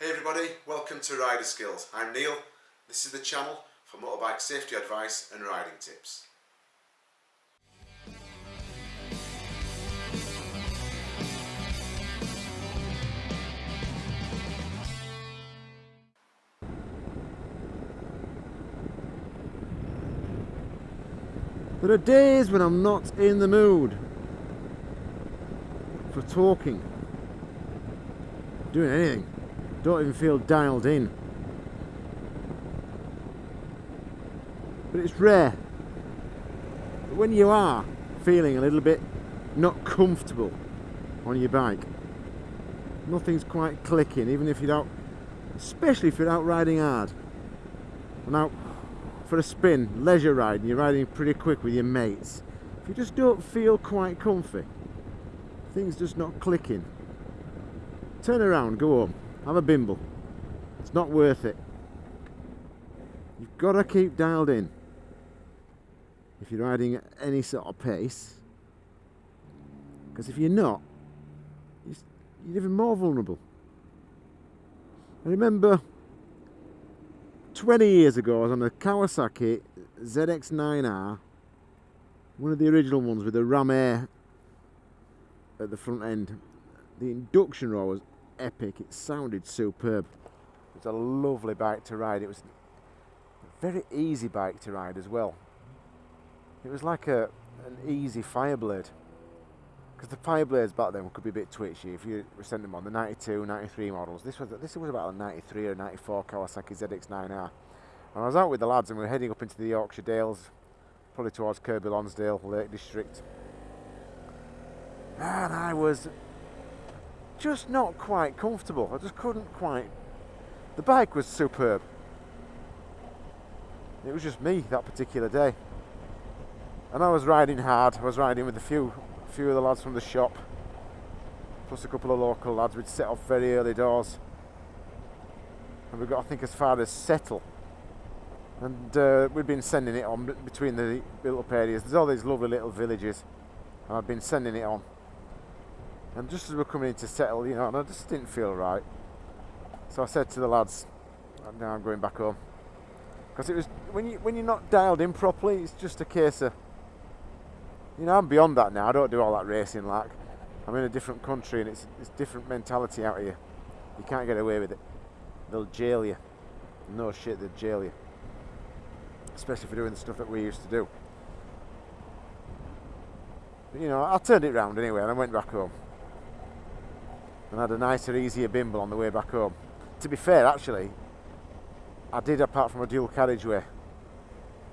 Hey everybody, welcome to Rider Skills. I'm Neil. This is the channel for motorbike safety advice and riding tips. There are days when I'm not in the mood for talking, doing anything. Don't even feel dialed in. But it's rare. But when you are feeling a little bit not comfortable on your bike, nothing's quite clicking, even if you're out, especially if you're out riding hard and out for a spin, leisure ride, and you're riding pretty quick with your mates, if you just don't feel quite comfy, things just not clicking, turn around, go home, have a bimble. It's not worth it. You've got to keep dialed in if you're riding at any sort of pace, because if you're not, you're even more vulnerable. I remember 20 years ago I was on a Kawasaki ZX9R one of the original ones with the ram air at the front end the induction roll was epic it sounded superb it was a lovely bike to ride it was a very easy bike to ride as well it was like a an easy Fireblade because the Fireblades back then could be a bit twitchy if you sent them on the 92, 93 models. This was this was about a 93 or 94 Kawasaki ZX9R. And I was out with the lads and we were heading up into the Yorkshire Dales, probably towards Kirkby Lonsdale, Lake District. And I was just not quite comfortable. I just couldn't quite. The bike was superb. It was just me that particular day. And I was riding hard. I was riding with a few few of the lads from the shop, plus a couple of local lads. We'd set off very early doors, and we got I think as far as Settle, and uh, we'd been sending it on between the built-up areas. There's all these lovely little villages, and I'd been sending it on. And just as we we're coming in to Settle, you know, and I just didn't feel right. So I said to the lads, oh, "Now I'm going back home." Because it was when you when you're not dialed in properly, it's just a case of you know, I'm beyond that now. I don't do all that racing like. I'm in a different country and it's it's different mentality out here. You can't get away with it. They'll jail you. No shit, they'll jail you. Especially for doing the stuff that we used to do. But, you know, I turned it round anyway and I went back home. And had a nicer, easier bimble on the way back home. To be fair, actually, I did apart from a dual carriageway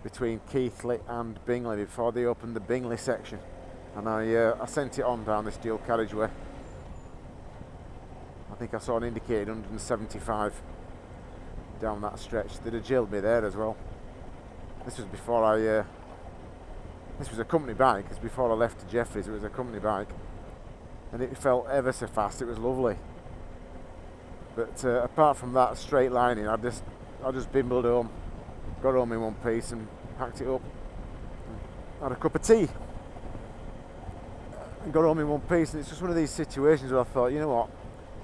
between Keighley and Bingley before they opened the Bingley section. And I, uh, I sent it on down this dual carriageway I think I saw an indicated 175 down that stretch. They'd have jailed me there as well. This was before I uh, this was a company bike. Because before I left to Jefferies it was a company bike and it felt ever so fast. It was lovely. But uh, apart from that straight lining I just I just bimbled home got home in one piece and packed it up. Had a cup of tea. And got home in one piece and it's just one of these situations where I thought you know what?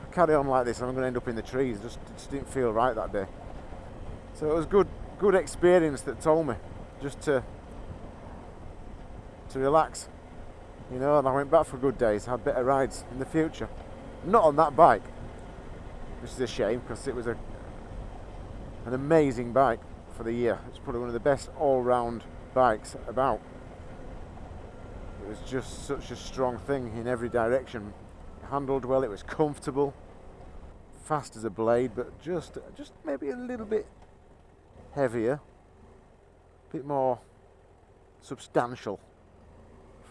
I carry on like this I'm going to end up in the trees. Just, just didn't feel right that day. So it was good good experience that told me just to to relax you know and I went back for good days had better rides in the future not on that bike which is a shame because it was a an amazing bike for the year. It's probably one of the best all-round bikes about. It was just such a strong thing in every direction. It handled well, it was comfortable, fast as a blade, but just just maybe a little bit heavier, a bit more substantial,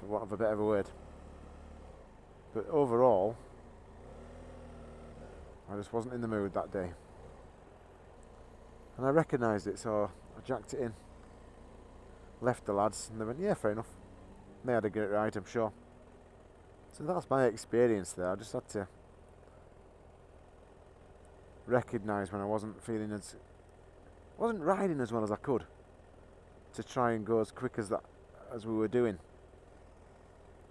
for want of a better of a word. But overall, I just wasn't in the mood that day. And I recognised it so I jacked it in. Left the lads and they went yeah fair enough. And they had a great ride I'm sure. So that's my experience there. I just had to recognise when I wasn't feeling as wasn't riding as well as I could to try and go as quick as that as we were doing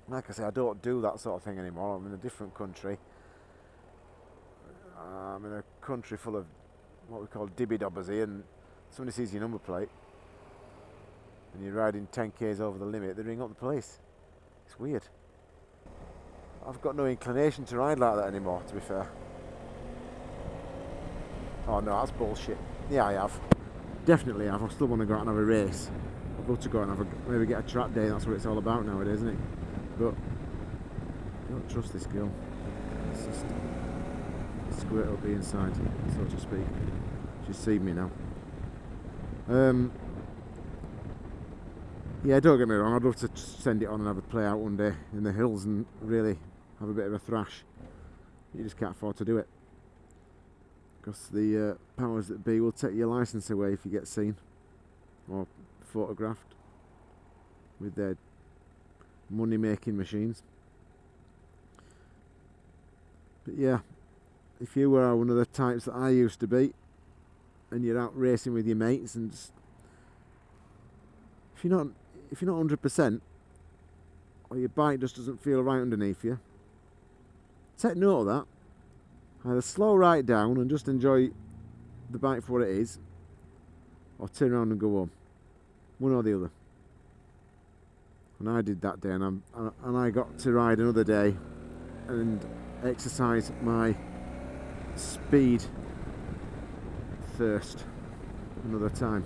like I say I don't do that sort of thing anymore I'm in a different country I'm in a country full of what we call dibby dobbers here, and somebody sees your number plate and you're riding 10 k's over the limit, they ring up the police. It's weird. I've got no inclination to ride like that anymore, to be fair. Oh no, that's bullshit. Yeah, I have. Definitely have. I still want to go out and have a race. I'd love to go and have a, maybe get a track day. That's what it's all about nowadays, isn't it? But don't trust this girl. It's just squirt will be inside, so to speak. She's seen me now. Um, yeah, don't get me wrong. I'd love to send it on and have a play out one day in the hills and really have a bit of a thrash. You just can't afford to do it because the uh, powers that be will take your license away if you get seen or photographed with their money making machines. But yeah, if you were one of the types that I used to be and you're out racing with your mates and just, if you're not if you're not 100% or your bike just doesn't feel right underneath you take note of that. Either slow right down and just enjoy the bike for what it is or turn around and go home. One or the other and I did that day and, I'm, uh, and I got to ride another day and exercise my speed thirst another time.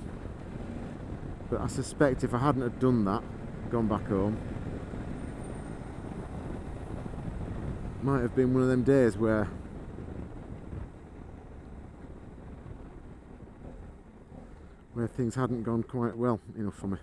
But I suspect if I hadn't have done that gone back home might have been one of them days where where things hadn't gone quite well enough for me